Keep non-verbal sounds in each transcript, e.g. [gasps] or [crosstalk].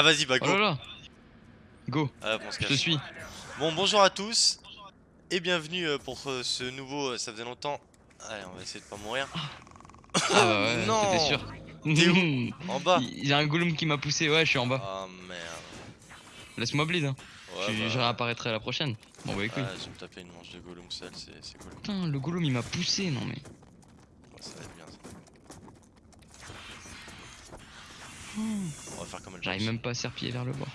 Ah vas-y bah Oh go là là Go, Hop, on se je suis. Bon bonjour à tous Et bienvenue euh, pour euh, ce nouveau, euh, ça faisait longtemps Allez on va essayer de pas mourir Ah [laughs] bah ouais, Non t'étais sûr. T'es Il [laughs] En bas y a un gollum qui m'a poussé, ouais, je suis en bas. Ah merde Laisse-moi bleed, hein. Ouais, je, bah, je réapparaîtrai à la prochaine. Bon bah écoute. ouais, je vais me taper une manche de Gollum seul, c'est cool Putain, le gollum il m'a poussé, non mais. Ouais, Ça va être bien ça On va faire comme elle J'arrive même pas à serpiller vers le bord.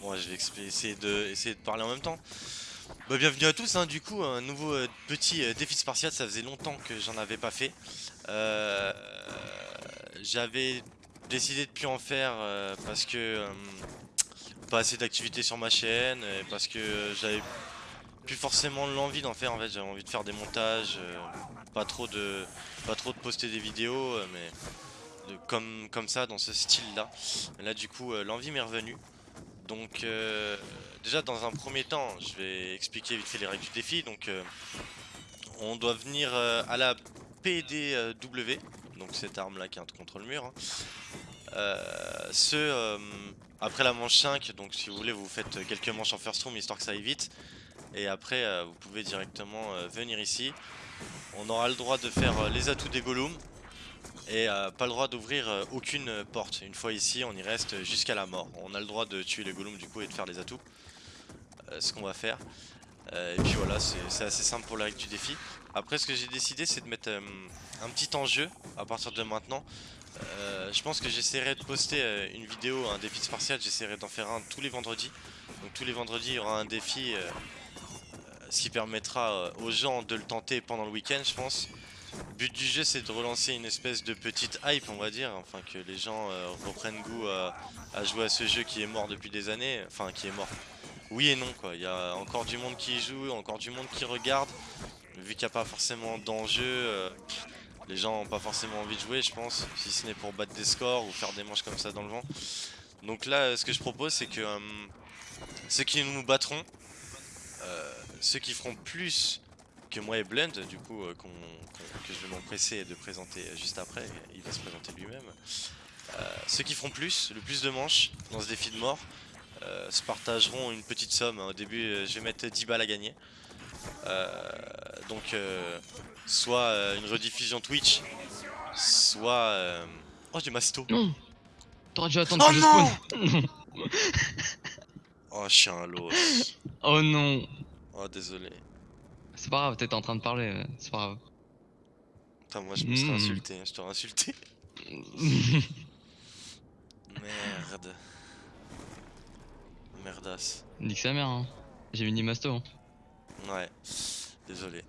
Bon, je vais essayer de, essayer de parler en même temps. Bah, bienvenue à tous, hein, du coup, un nouveau euh, petit euh, défi spartiate, ça faisait longtemps que j'en avais pas fait. Euh, J'avais décidé de plus en faire parce que pas assez d'activité sur ma chaîne, et parce que j'avais plus forcément l'envie d'en faire en fait, j'avais envie de faire des montages, euh, pas trop de pas trop de poster des vidéos, euh, mais comme, comme ça, dans ce style là. Là du coup euh, l'envie m'est revenue. Donc déjà dans un premier temps, je vais expliquer vite fait les règles du défi. Donc on doit venir à la PDW, donc cette arme là qui est contre le mur. hein. Ce après la manche 5, donc si vous voulez vous faites quelques manches en first room histoire que ça aille vite. Et après euh, vous pouvez directement euh, venir ici. On aura le droit de faire euh, les atouts des Gollum. Et pas le droit d'ouvrir aucune porte. Une fois ici, on y reste jusqu'à la mort. On a le droit de tuer les Gollum du coup et de faire les atouts. Ce qu'on va faire. Et puis voilà, c'est assez simple pour la règle du défi. Après, ce que j'ai décidé, c'est de mettre un petit enjeu à partir de maintenant. Je pense que j'essaierai de poster une vidéo, un défi spartiate. J'essaierai d'en faire un tous les vendredis. Donc tous les vendredis, il y aura un défi. Ce qui permettra euh, aux gens de le tenter pendant le week-end, je pense. Le but du jeu c'est de relancer une espèce de petite hype on va dire, enfin que les gens euh, reprennent goût à, jouer à ce jeu qui est mort depuis des années, enfin qui est mort. Oui et non quoi, il y a encore du monde qui y joue, encore du monde qui regarde, vu qu'il n'y a pas forcément d'enjeu, euh, les gens n'ont pas forcément envie de jouer je pense, si ce n'est pour battre des scores ou faire des manches comme ça dans le vent. Donc là ce que je propose c'est que ceux qui nous battront, ceux qui feront plus que moi et Blunt, du coup, euh, que je vais m'empresser de présenter juste après, il va se présenter lui-même. Euh, ceux qui feront plus, le plus de manches dans ce défi de mort, euh, se partageront une petite somme. Au début, euh, je vais mettre 10 balles à gagner. Euh, donc, euh, soit euh, une rediffusion Twitch, soit. euh, Oh, j'ai masto! Non T'aurais dû attendre Oh que je non spawn [laughs] Oh, je suis un. Oh non Oh, désolé. C'est pas grave, t'étais en train de parler, euh, c'est pas grave. Putain, moi je me serais Mm. insulté, hein, je t'aurais insulté. [laughs] Merde. Merdasse. Nique sa mère, hein. J'ai mis Masto. Hein. Ouais, désolé.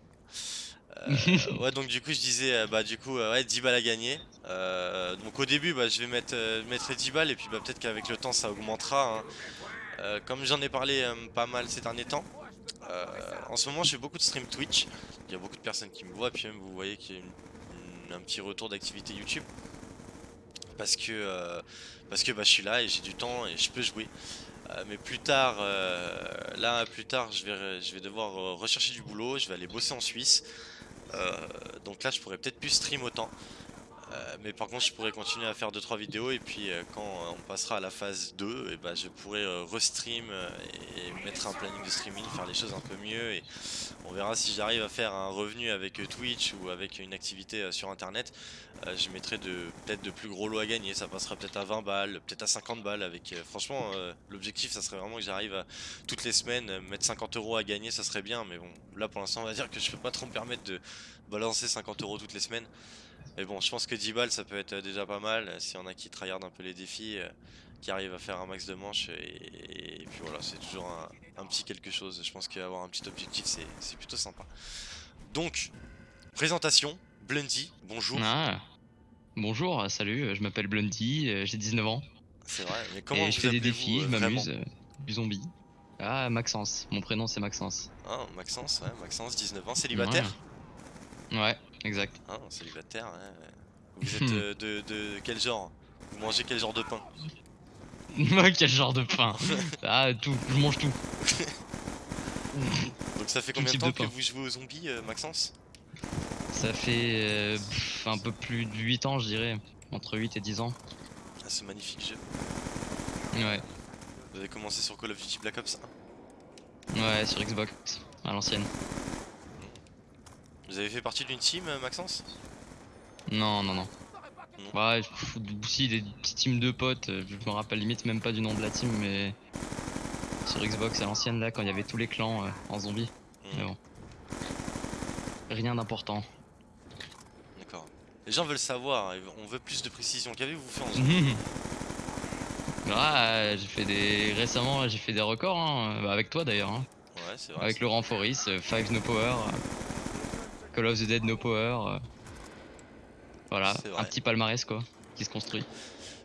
Euh, [laughs] ouais, donc du coup, je disais, euh, bah, du coup, euh, ouais, 10 balles à gagner. Euh, donc au début, bah, je vais mettre, euh, mettre les 10 balles et puis bah, peut-être qu'avec le temps, ça augmentera. hein. Euh, comme j'en ai parlé euh, pas mal ces derniers temps, euh, en ce moment, je fais beaucoup de stream Twitch. Il y a beaucoup de personnes qui me voient, puis même vous voyez qu'il y a un petit retour d'activité YouTube. Parce que, parce que bah, je suis là et j'ai du temps et je peux jouer. Mais plus tard, là plus tard, je vais, je vais devoir rechercher du boulot, je vais aller bosser en Suisse. Donc là, je pourrais peut-être plus stream autant. Euh, mais par contre, je pourrais continuer à faire 2-3 vidéos et puis euh, quand on passera à la phase 2, et bah, je pourrais euh, restream et mettre un planning de streaming, faire les choses un peu mieux et on verra si j'arrive à faire un revenu avec Twitch ou avec une activité sur internet. Je mettrai peut-être de plus gros lots à gagner, ça passera peut-être à 20 balles, peut-être à 50 balles avec franchement l'objectif ça serait vraiment que j'arrive toutes les semaines mettre 50 euros à gagner, ça serait bien mais bon là pour l'instant on va dire que je peux pas trop me permettre de balancer 50 euros toutes les semaines. Mais bon, je pense que 10 balles ça peut être déjà pas mal y en a qui tryhardent un peu les défis, euh, qui arrivent à faire un max de manches et, et puis voilà, c'est toujours un, un petit quelque chose. Je pense qu'avoir un petit objectif c'est plutôt sympa. Donc, présentation, Blundy, bonjour. Ah. Bonjour, salut, je m'appelle Blundy, euh, j'ai 19 ans. C'est vrai, mais comment et vous je fais des défis, euh, je m'amuse. du zombie. Ah, Maxence, mon prénom c'est Maxence. Ah, Maxence, ouais, Maxence, 19 ans, célibataire ouais exact. Ah, célibataire, ouais. Vous êtes euh, de, de quel genre? Vous mangez quel genre de pain? [laughs] Quel genre de pain? Ah, tout, je mange tout. Donc ça fait combien de temps de que vous jouez aux zombies, euh, Maxence? Ça fait euh, pff, un peu plus de 8 ans, je dirais. entre 8 et 10 ans. Ah, ce magnifique jeu. Ouais, Vous avez commencé sur Call of Duty Black Ops 1 ouais, sur Xbox, à l'ancienne. Vous avez fait partie d'une team, euh, Maxence? Non, non, non. Ouais, pff, aussi des petites teams de potes, euh, je me rappelle limite même pas du nom de la team, mais sur Xbox à l'ancienne là, quand il y avait tous les clans euh, en zombie. Mais Hmm, bon. Rien d'important. D'accord. Les gens veulent savoir, ils- on veut plus de précision. Qu'avez-vous fait en zombie? [laughs] Ah, j'ai fait des. Récemment, j'ai fait des records, hein, bah, avec toi d'ailleurs. hein. Ouais, c'est vrai. Avec Laurent Foris, 5 no power, Call of the Dead no power. euh, Voilà, un petit palmarès quoi, qui se construit.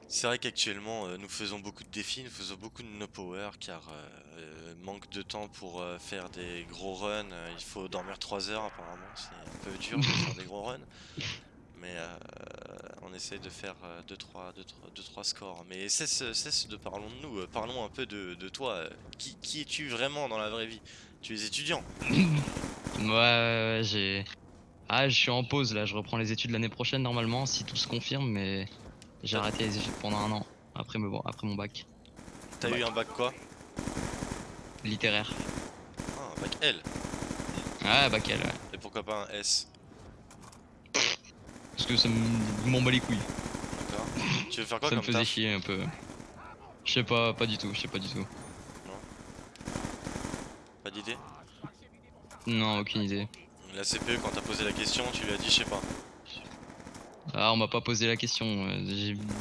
C'est vrai qu'actuellement, euh, nous faisons beaucoup de défis, nous faisons beaucoup de no power car euh, manque de temps pour euh, faire des gros runs. il faut dormir 3 heures apparemment, c'est un peu dur de faire des gros [laughs] runs. Mais euh, on essaie de faire 2-3 scores. Mais cesse, cesse de parlons de nous, parlons un peu de, de toi. Qui, qui es-tu vraiment dans la vraie vie? Tu es étudiant? Ouais, ouais, ouais, j'ai. Ah, je suis en pause là, je reprends les études l'année prochaine normalement, si tout se confirme, mais j'ai arrêté les études pendant un an, après, me... après mon bac. T'as eu un bac quoi? Littéraire. Ah, un bac L. Ah, bac L, ouais. Et pourquoi pas un S? Parce que ça me- m'en bat les couilles. D'accord Tu veux faire quoi ça me faisait chier un peu. Je sais pas, pas du tout, je sais pas du tout. Pas d'idée? Non, aucune idée. La CPE, quand t'as posé la question, tu lui as dit, je sais pas. Ah, on m'a pas posé la question. euh,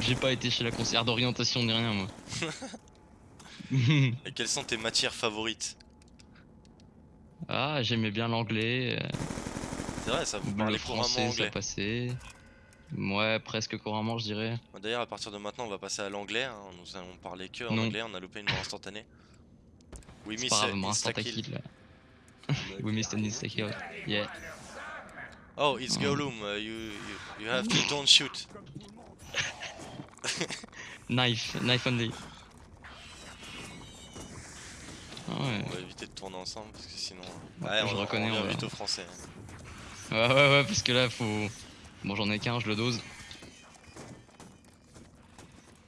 j'ai- pas été chez la conseillère d'orientation ni rien, moi. [laughs] Et quelles sont tes matières favorites? Ah, j'aimais bien l'anglais. euh, C'est vrai, ça vous le parlez couramment français, ça anglais. passait. Ouais, presque couramment, je dirais. D'ailleurs, à partir de maintenant, on va passer à l'anglais. hein. Nous allons parler que en Non. anglais. On a loupé une mort instantanée. [laughs] C'est grave, moi, instant insta-kill. [laughs] We missed an insta kill. Yeah. Oh, it's Oh. Gollum. uh, you, you, you have to don't shoot. [laughs] Knife, knife only. Ah ouais. On va éviter de tourner ensemble parce que sinon. Ouais, Ouais, je on, reconnais, on on revient va- vite au français. ouais, ouais, ouais, parce que là, faut. Bon, j'en ai qu'un, je le dose.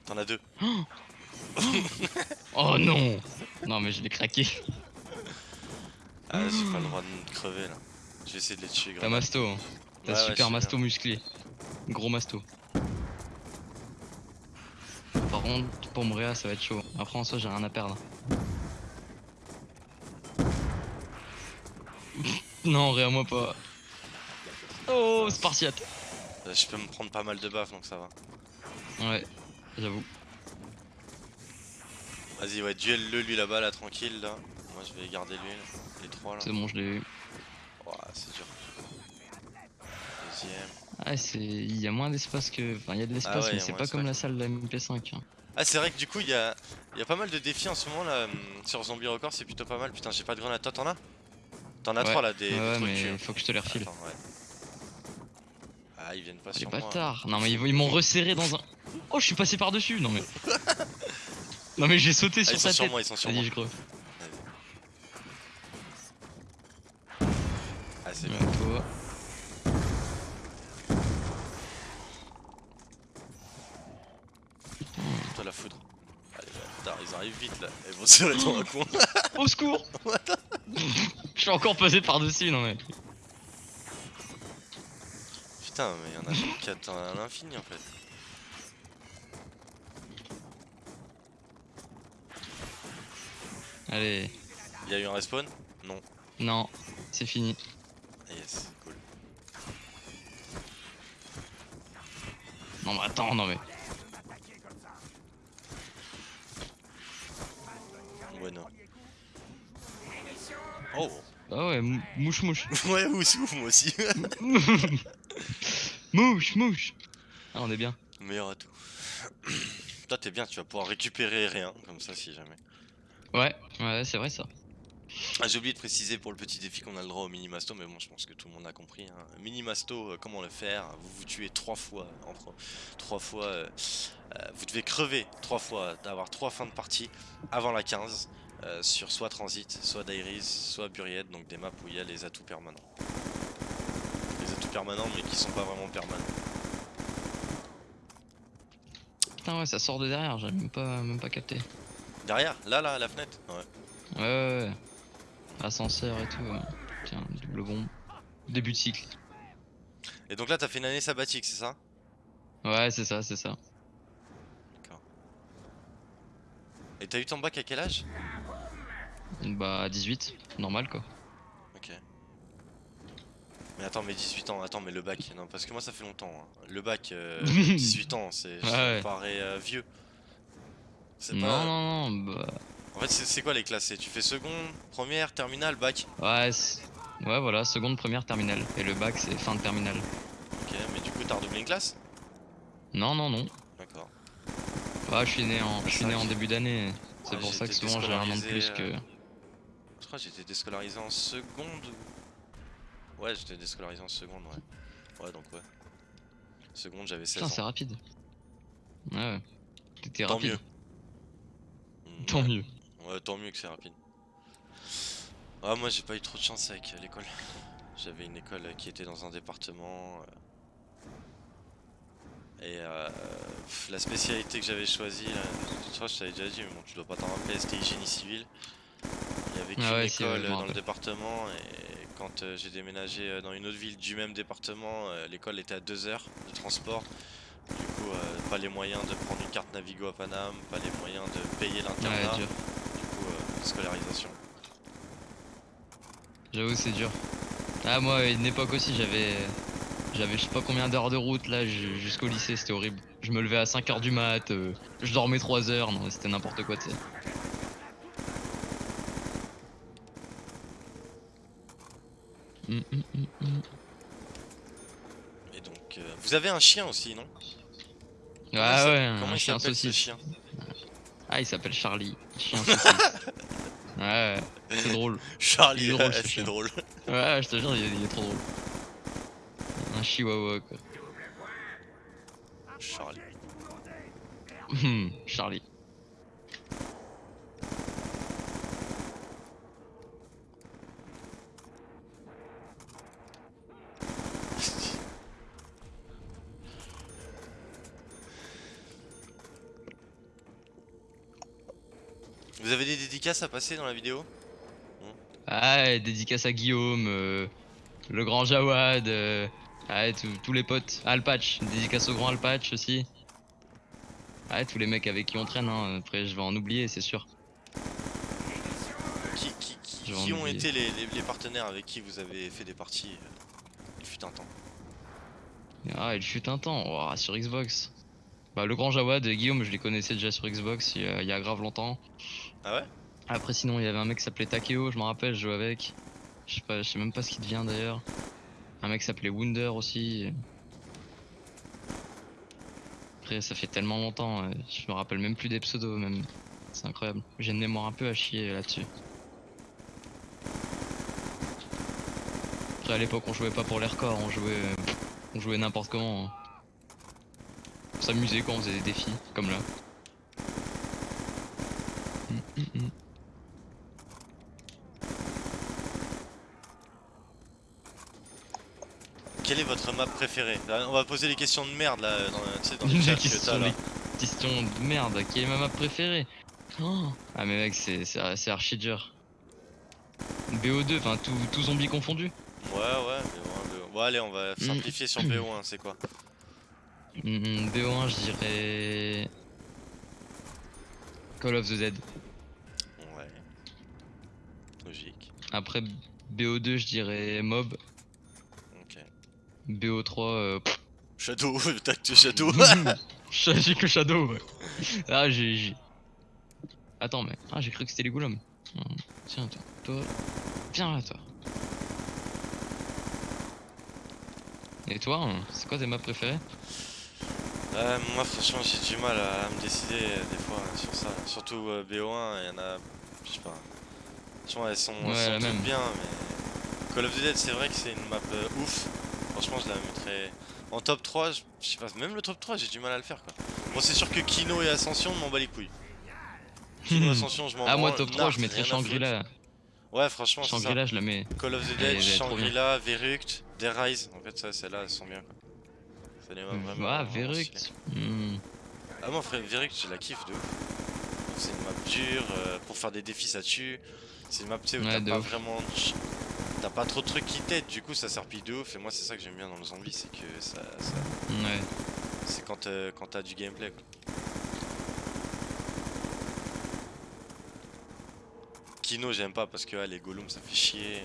T'en as deux. [gasps] Oh non Non, mais je l'ai craqué. Ah, j'ai pas le droit de crever là. Je vais essayer de les tuer. T'as masto, hein. T'as Ouais, super masto musclé. Gros masto. Par contre, pour mourir, ça va être chaud. Après, en soi, j'ai rien à perdre. [laughs] non, rien moi pas. Oh, Spartiate Euh, Je peux me prendre pas mal de baffes donc ça va. Ouais, j'avoue. Vas-y, ouais, duel-le lui là-bas, là, tranquille là. Je vais garder lui, là. les trois là. C'est bon, je l'ai eu. Ouah, c'est dur. Deuxième. Ah, c'est. Il y a moins d'espace que. Enfin, il y a de l'espace, Ah ouais, mais c'est pas comme la salle de la MP5. hein. Ah, c'est vrai que du coup, il y a, y a pas mal de défis en ce moment là. hum, Sur Zombie Record, c'est plutôt pas mal. Putain, j'ai pas de grenade. Toi, t'en as? T'en as trois là, des, des ouais, trucs. mais euh. faut que je te les refile. Attends, ouais. Ah, ils viennent pas Les sur moi. bâtards Non mais ils, m'ont resserré dans un... Oh je suis passé par dessus Non mais... [laughs] non mais j'ai sauté Ah, sur ils sa sont sur tête moi, ils sont sur moi. je creux Ah, c'est Ouais, bien. toi. Toi, la foudre. Allez, ils arrivent vite là. Ils vont se tirer dans un [laughs] coin. Au secours [laughs] Je suis encore passé par dessus non mais... Putain, mais y'en a 4 à l'infini en fait. Allez, Il y a eu un respawn? Non. non, c'est fini. Yes, cool. Non mais attends, non mais... Oh Ah ouais, mou- mouche mouche. [laughs] Ouais, ou ouf, moi aussi. [laughs] mouche mouche Ah on est bien. Meilleur atout. [clears throat] Toi, t'es bien, tu vas pouvoir récupérer rien, comme ça, si jamais. Ouais, ouais c'est vrai ça. Ah, j'ai oublié de préciser pour le petit défi qu'on a le droit au mini masto, mais bon, je pense que tout le monde a compris. Hein. Euh, comment le faire? Vous vous tuez trois fois, entre trois fois. euh, euh, vous devez crever trois fois, d'avoir trois fins de partie avant la 15, euh, sur soit Transit, soit Dairies, soit Buried, donc des maps où il y a les atouts permanents. Les atouts permanents, mais qui sont pas vraiment permanents. putain, ouais, ça sort de derrière, j'avais même pas, même pas capté. Derrière, là, là, la fenêtre? Ouais. Ouais, ouais, ouais. Ascenseur et tout. ouais. Tiens, double bombe. Début de cycle. Et donc là, t'as fait une année sabbatique, c'est ça? Ouais, c'est ça, c'est ça. Et t'as eu ton bac à quel âge? Bah, 18, normal quoi. Ok. Mais attends, mais 18 ans, attends, mais le bac, non, parce que moi ça fait longtemps. hein. Le bac, euh, [laughs] 18 ans, c'est, ça Ouais, me ouais. paraît euh, vieux. C'est Non, pas. non, non, bah. En fait, c'est quoi les classes? Tu fais seconde, première, terminale, bac? Ouais, ouais, voilà, seconde, première, terminale. Et le bac, c'est fin de terminale. Ok, mais du coup, t'as redoublé une classe? Non, non, non. D'accord. Ouais, je suis né en, je suis Ça, né en début d'année. C'est Ouais, pour ça que souvent j'ai un an de plus que. Je crois que j'étais déscolarisé en seconde. ou- Ouais, j'étais déscolarisé en seconde, ouais. Ouais, donc ouais. Seconde, j'avais 16 Putain, c'est rapide. Ouais, ouais. T'étais Tant rapide. mieux. [laughs] Tant ouais. mieux. Ouais, tant mieux que c'est rapide. Ah, moi j'ai pas eu trop de chance avec l'école. [laughs] J'avais une école qui était dans un département. euh, Et euh, la spécialité que j'avais choisie, là, je crois que je t'avais déjà dit, mais bon, tu dois pas t'en rappeler, c'était génie civil. Il y avait qu'une Ah si, ouais, école dans le département et quand euh, j'ai déménagé euh, dans une autre ville du même département, euh, l'école était à 2 heures de transport. Du coup, euh, pas les moyens de prendre une carte Navigo à Paname, pas les moyens de payer l'internat. Ouais. Du coup, scolarisation. J'avoue, c'est dur. Ah, moi, à une époque aussi, j'avais. J'avais je sais pas combien d'heures de route là ju- jusqu'au lycée, c'était horrible. Je me levais à 5h du mat, je dormais 3 heures, non, c'était n'importe quoi, tu sais. Et donc, euh, vous avez un chien aussi, non? Comment Ah s'a- ouais, Comment un il chien saucisse. chien? Ah, il s'appelle Charlie. Chien [laughs] saucisse. ouais, ouais, c'est drôle. Charlie, [laughs] c'est drôle. Ouais, je te jure, il est, il est trop drôle. Un chihuahua, quoi. Charlie. Hum, Charlie. Vous avez des dédicaces à passer dans la vidéo? Ah, et dédicace à Guillaume, euh, le grand Jawad, euh, ah, et tous- les potes. Alpatch, dédicace au grand Alpatch aussi. Ah, et tous les mecs avec qui on traîne, hein. après je vais en oublier, c'est sûr. Qui, ont été les, les- les partenaires avec qui vous avez fait des parties euh, Il fut un temps? Ah, il fut un temps, sur Xbox. Bah, le grand Jawad, Guillaume, je les connaissais déjà sur Xbox il y a, il y a grave longtemps. Ah ouais? Après, sinon, il y avait un mec qui s'appelait Takeo, je me rappelle, je jouais avec. Je sais même pas ce qu'il devient d'ailleurs. Un mec s'appelait Wunder aussi. Après, ça fait tellement longtemps, euh, je me rappelle même plus des pseudos, même. C'est incroyable. J'ai une mémoire un peu à chier là-dessus. Après, à l'époque, on jouait pas pour les records, on jouait, euh, on jouait n'importe comment. hein. On s'amusait quand on faisait des défis, comme là. Quelle est votre map préférée Là, On va poser les questions de merde là, dans, dans [laughs] le Les chat que questions, t'as là. les questions de merde, qui est ma map préférée Oh. Ah mais mec, c'est archi dur. BO2, enfin tout, tout zombie confondu. Ouais, ouais, mais ouais, mais- bon, allez, on va simplifier sur BO1, c'est quoi Hmm, BO1, je dirais... Call of the Dead. Ouais. Logique. Après BO2, je dirais Mob. Ok. BO3, euh... pff, Shadow, [laughs] tac, Shadow. [laughs] J'ai que Shadow, ouais. Ah, j'ai... Attends, mais... Ah, j'ai cru que c'était les golems. Hmm, Tiens, toi, toi... Viens là, toi. Et toi, hein, c'est quoi tes maps préférées? Euh, moi, franchement, j'ai du mal à, à me décider euh, des fois sur ça. Surtout euh, BO1, il y en a. Je sais pas. Franchement, elles sont, elles Ouais, sont la toutes même. bien, mais. Call of the Dead, c'est vrai que c'est une map euh, ouf. Franchement, je la mettrais. En top 3, je je sais pas, même le top 3, j'ai du mal à le faire quoi. Bon, c'est sûr que Kino et Ascension, m'en bats les couilles. Kino Ascension, je m'en Ah, moi, top 3, je mettrais. Shangri-La. Ouais, franchement. Shangri-La, je la mets. Call of the Dead. Shangri-La, Veruct, Dead Rise. En fait, ça, celles-là, elles sont bien quoi. Les maps vraiment. Ah, stylées. Hmm. Ah moi frère, Véric, je la kiffe de ouf. C'est une map dure, euh, pour faire des défis ça tue. C'est une map tu sais où Ouais, t'as pas ouf. vraiment... T'as pas trop de trucs qui t'aident, du coup ça serpille de ouf. Et moi c'est ça que j'aime bien dans le zombie, c'est que ça... ça- Ouais. C'est quand, euh, quand t'as du gameplay quoi. Kino j'aime pas parce que ah, les golems ça fait chier.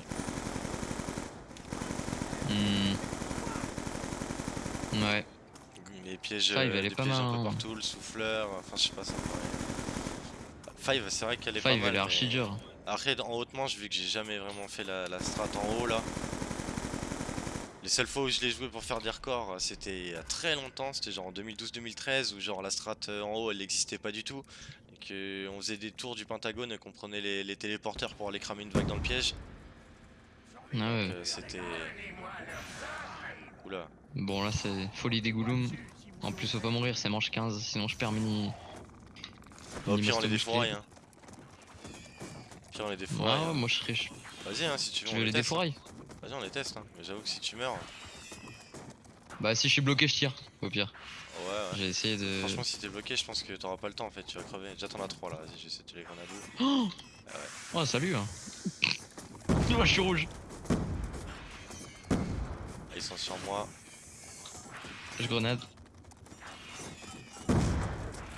Hmm. Ouais. Les pièges, Five, euh, pas pièges un peu hein. partout, le souffleur, enfin je sais pas ça me paraît- Five c'est vrai qu'elle est Five pas mal. elle est archi mais- dure. Après en haute manche vu que j'ai jamais vraiment fait la, la strat en haut là. Les seules fois où je l'ai joué pour faire des records c'était il y a très longtemps, c'était genre en 2012-2013 où genre la strat euh, en haut elle n'existait pas du tout. Et que on faisait des tours du pentagone et qu'on prenait les, les téléporteurs pour aller cramer une vague dans le piège. Ah ouais. Euh, c'était... Oula. Bon là c'est folie des Gouloum. En plus faut pas mourir, c'est manche 15, sinon je perds mini. Au pire on les défouraille hein. Pire on les Ouais, défouraille. ouais, hein. moi je serais. Vas-y hein si tu veux. On les teste, hein. Vas-y on les teste hein. Mais j'avoue que si tu meurs... Bah si je suis bloqué je tire, au pire. Ouais ouais. J'ai essayé de. Franchement, si t'es bloqué, je pense que t'auras pas le temps en fait, tu vas crever. Déjà, t'en as 3 là, vas-y, je vais essayer de tuer les grenades. Oh salut hein. [laughs] Oh je suis rouge. Ah, Ils sont sur moi. Je grenade.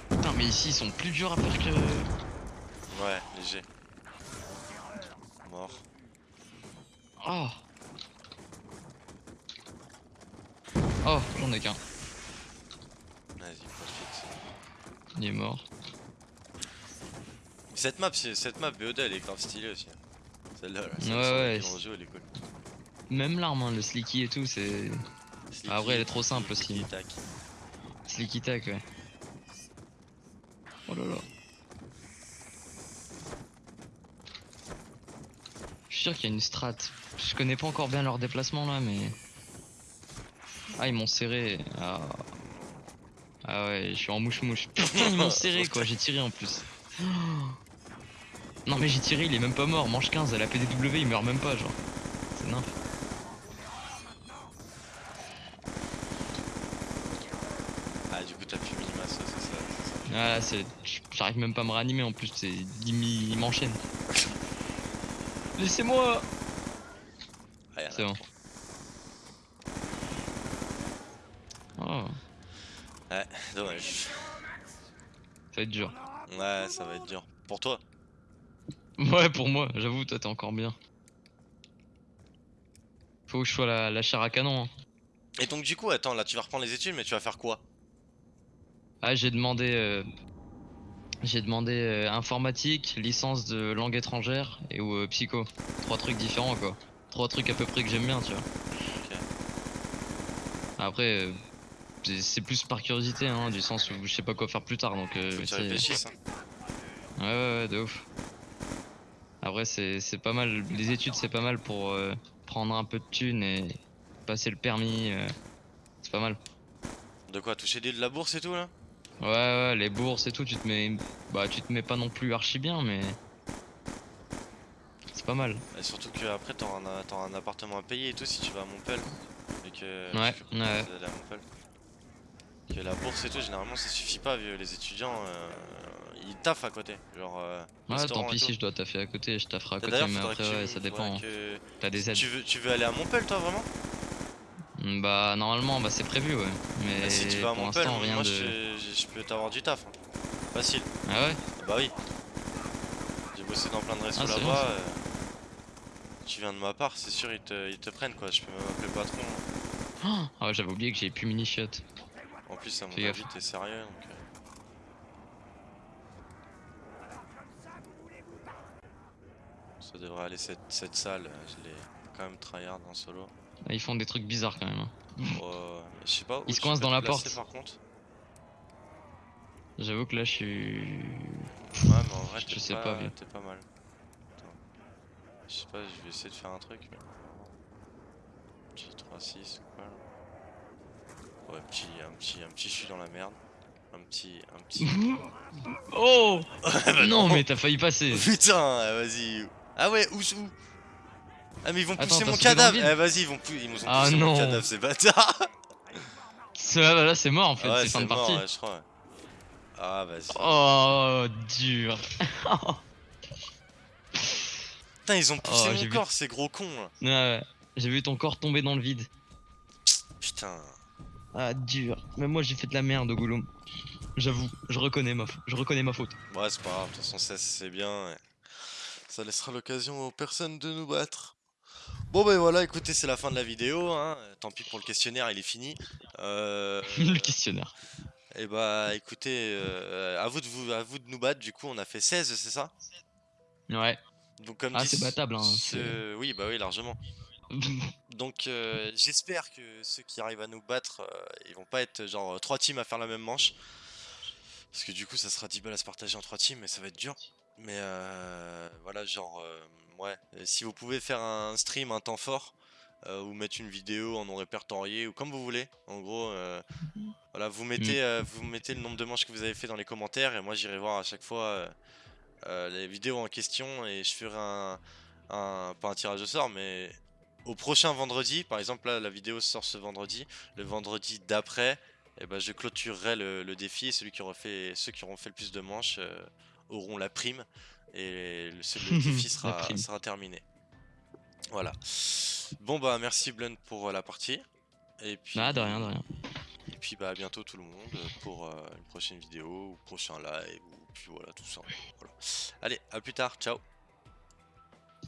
Putain mais ici ils sont plus durs à faire que. Ouais, léger. Mort. Oh Oh j'en ai qu'un. Vas-y, profite. Il est mort. Cette map, cette map BOD, elle est grave stylée aussi. Celle-là, là, celle Ouais, ouais, joue, elle est cool. Même l'arme, hein, le slicky et tout, c'est. Ah, ouais, elle est trop simple aussi. Slicky, tac. Slicky tac, ouais. Oh là là. Je suis sûr qu'il y a une strat. Je connais pas encore bien leur déplacement là, mais. Ah, ils m'ont serré. Ah. Ah ouais, je suis en mouche-mouche. [laughs] Putain, ils m'ont serré quoi, j'ai tiré en plus. Non, mais j'ai tiré, il est même pas mort. Manche 15, elle a PDW, il meurt même pas, genre. C'est nymphe. Ah, du coup, t'as pu minima ça, c'est ça. c'est ça. Ah là, c'est. J'arrive même pas à me réanimer en plus, c'est. Il m'enchaîne. [laughs] Laissez-moi Ah, C'est bon. Oh, Ouais, dommage. ça va être dur. Ouais, ça va être dur. Pour toi Ouais, pour moi, j'avoue, toi t'es encore bien. Faut que je sois la, la chair à canon. hein. Et donc, du coup, attends, là, tu vas reprendre les études, mais tu vas faire quoi? Ah, j'ai demandé. euh, J'ai demandé euh, informatique, licence de langue étrangère et ou euh, psycho. Trois trucs différents quoi. Trois trucs à peu près que j'aime bien, tu vois. Après, euh, c'est- plus par curiosité, hein, du sens où je sais pas quoi faire plus tard, donc. Faut que tu c'est- réfléchisses. hein. Ouais, ouais, ouais, de ouf. Après, c'est pas mal. Les études, c'est pas mal pour prendre un peu de thunes et passer le permis. c'est pas mal. De quoi Toucher de la bourse et tout là? Ouais, ouais, les bourses et tout, tu te mets. Bah, tu te mets pas non plus archi bien, mais. C'est pas mal. Et surtout que après t'auras un, un appartement à payer et tout si tu vas à Montpellier. Et que Ouais, ouais. aller à Montpellier. Que la bourse et tout, généralement ça suffit pas vu les étudiants. euh, ils taffent à côté. Genre. euh, Ouais, tant pis si je dois taffer à côté, je tafferai à côté, mais après, ouais, ça dépend. hein. faudrait que- T'as des aides. Tu veux, tu veux aller à Montpellier toi vraiment? Bah, normalement, bah, c'est prévu, ouais. Mais Bah, Si tu vas à Montpellier, rien moi de. je, je- je peux t'avoir du taf. hein. Facile. Ah ouais? Ah Bah oui. J'ai bossé dans plein de restos Ah, là-bas. euh, Tu viens de ma part, c'est sûr ils te, ils te prennent quoi. Je peux même appeler le patron. Ah ouais, j'avais oublié que j'ai plus mini shot. En plus, à mon avis, t'es sérieux donc. euh. Ça devrait aller cette, cette salle, euh, je l'ai quand même tryhard en solo. Ah, Ils font des trucs bizarres quand même. hein. Euh, je sais pas où Il se tu coince peux dans la placer, porte. par contre. J'avoue que là, je suis. Ouais, mais en vrai, Je sais pas, pas, t'es pas mal. Attends. Je sais pas, je vais essayer de faire un truc. Mais... Petit 3-6 ou quoi là. Ouais, petit, un petit, un petit, je suis dans la merde. Un petit, un petit. [laughs] Oh [laughs] Bah Non, mais t'as failli passer. [laughs] Putain, vas-y. Ah ouais, où, où? Ah mais ils vont Attends, pousser mon cadavre. Eh vas-y, ils vont, ils nous ont Ah poussé mon non. cadavre, ces bâtards. Ça, bah là, c'est mort en fait, ouais, c'est fin de mort, partie. ouais, je crois. ouais. Ah, vas-y. Oh, dur. [laughs] Putain, ils ont poussé Oh, mon j'ai vu. corps, ces gros cons là. Ouais, ouais. J'ai vu ton corps tomber dans le vide. Putain. Ah, dur. Même moi, j'ai fait de la merde, Gollum. J'avoue, je reconnais ma, je reconnais ma faute. Ouais, c'est pas grave, de toute façon, ça c'est bien. et Ça laissera l'occasion aux personnes de nous battre. Bon, ben voilà, écoutez, c'est la fin de la vidéo. Hein. Tant pis pour le questionnaire, il est fini. Euh, [laughs] le questionnaire. et bah, écoutez, euh, à, vous de vous, à vous de nous battre. Du coup, on a fait 16, c'est ça? Ouais. Donc, comme Ah, c'est ce- battable, hein, ce- Oui, bah oui, largement. [laughs] Donc, euh, j'espère que ceux qui arrivent à nous battre, euh, ils vont pas être genre trois teams à faire la même manche. Parce que du coup, ça sera 10 balles à se partager en trois teams, mais ça va être dur. Mais euh, voilà, genre, ouais. Si vous pouvez faire un stream, un temps fort, euh, ou mettre une vidéo en non répertorié, ou comme vous voulez, en gros, euh, voilà, vous mettez, euh, vous mettez le nombre de manches que vous avez fait dans les commentaires, et moi j'irai voir à chaque fois les vidéos en question, et je ferai un, un, pas un tirage au sort, mais au prochain vendredi, par exemple là la vidéo sort ce vendredi, le vendredi d'après, et ben, je clôturerai le, le défi et celui qui aura fait, ceux qui auront fait le plus de manches euh, auront la prime et le, [laughs] défi sera, terminé. Voilà. Bon bah merci Blunt pour euh, la partie. Et puis, Ah, de rien, de rien. Et puis bah à bientôt tout le monde pour euh, une prochaine vidéo ou prochain live ou puis voilà tout ça. Voilà. Allez, à plus tard, ciao